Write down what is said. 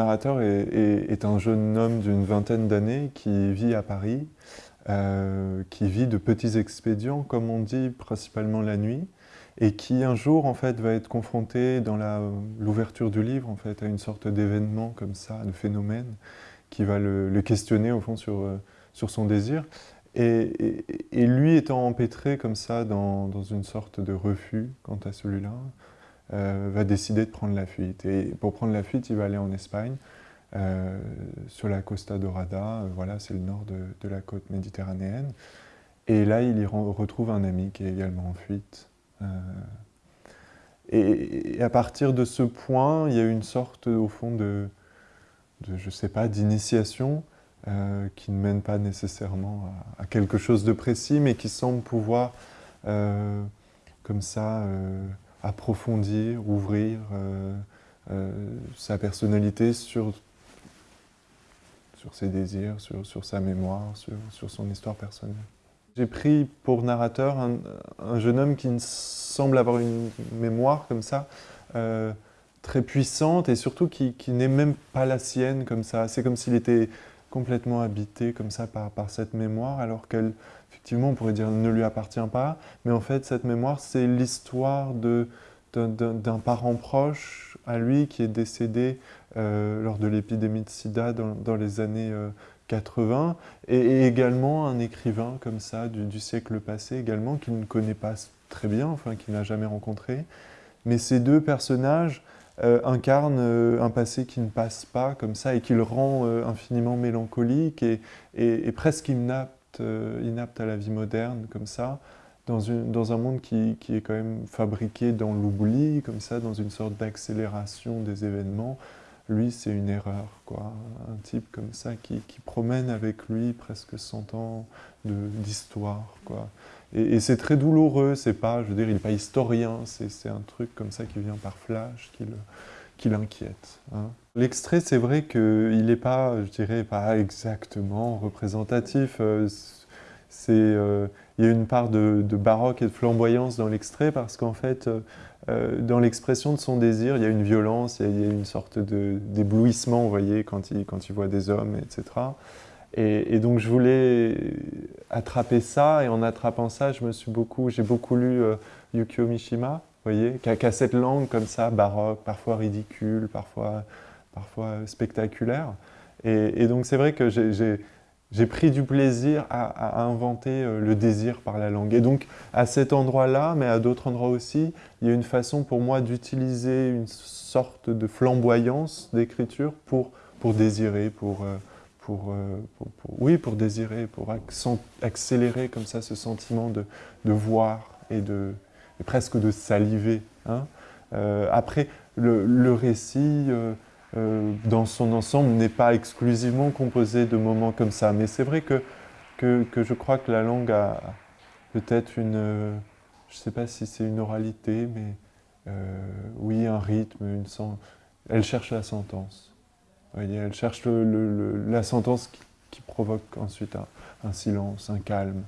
narrateur est, un jeune homme d'une vingtaine d'années qui vit à Paris, euh, qui vit de petits expédients, comme on dit, principalement la nuit, et qui un jour en fait va être confronté dans l'ouverture du livre en fait à une sorte d'événement comme ça, de phénomène qui va le, questionner au fond sur, euh, son désir. Et, lui étant empêtré comme ça dans, une sorte de refus quant à celui-là, va décider de prendre la fuite. Et pour prendre la fuite, il va aller en Espagne, euh, sur la Costa Dorada, voilà, c'est le nord de, de, la côte méditerranéenne. Et là, il y retrouve un ami qui est également en fuite. Euh, et, à partir de ce point, il y a une sorte, au fond, de, de je sais pas, d'initiation euh, qui ne mène pas nécessairement à, quelque chose de précis, mais qui semble pouvoir, euh, comme ça, approfondir, ouvrir sa personnalité sur, sur ses désirs, sur, sur sa mémoire, sur, sur son histoire personnelle. J'ai pris pour narrateur un, jeune homme qui semble avoir une mémoire comme ça, euh, très puissante et surtout qui, n'est même pas la sienne comme ça. C'est comme s'il était complètement habité comme ça par, cette mémoire, alors qu'elle, effectivement, on pourrait dire ne lui appartient pas. Mais en fait, cette mémoire, c'est l'histoire d'un parent proche à lui qui est décédé euh, lors de l'épidémie de sida dans, les années euh, 80, et, également un écrivain comme ça du, siècle passé également, qu'il ne connaît pas très bien, enfin qu'il n'a jamais rencontré. Mais ces deux personnages euh, incarnent euh, un passé qui ne passe pas comme ça et qui le rend euh, infiniment mélancolique et, presque inapte, inapte, à la vie moderne comme ça, dans, une, dans un monde qui, qui, est quand même fabriqué dans l'oubli, comme ça, dans une sorte d'accélération des événements, lui, c'est une erreur, quoi. Un type comme ça qui, promène avec lui presque 100 ans d'histoire, quoi. Et, c'est très douloureux, c'est pas, je veux il n'est pas historien, c'est un truc comme ça qui vient par flash, qui l'inquiète. Hein. L'extrait, c'est vrai qu'il n'est pas, je dirais, pas exactement représentatif. Euh, il y a une part de, baroque et de flamboyance dans l'extrait parce qu'en fait, euh, euh, dans l'expression de son désir, il y a une violence, il y a, une sorte d'éblouissement, vous voyez, quand il, quand il voit des hommes, etc. Et, donc je voulais attraper ça, et en attrapant ça, je me suis beaucoup, j'ai beaucoup lu euh, Yukio Mishima, vous voyez, qui a, cette langue comme ça, baroque, parfois ridicule, parfois, parfois spectaculaire. Et donc c'est vrai que j'ai j'ai pris du plaisir à, inventer euh, le désir par la langue. Et donc, à cet endroit-là, mais à d'autres endroits aussi, il y a une façon pour moi d'utiliser une sorte de flamboyance d'écriture pour, pour désirer, pour, euh, euh, pour, oui, pour désirer, pour accélérer comme ça ce sentiment de, de voir et, de, presque de saliver. Hein. après, le, récit... dans son ensemble, n'est pas exclusivement composé de moments comme ça. Mais c'est vrai que, que, je crois que la langue a peut-être une... Euh, je ne sais pas si c'est une oralité, mais euh, oui, un rythme, une elle cherche la sentence. Voyez, elle cherche la sentence qui, provoque ensuite un, silence, un calme.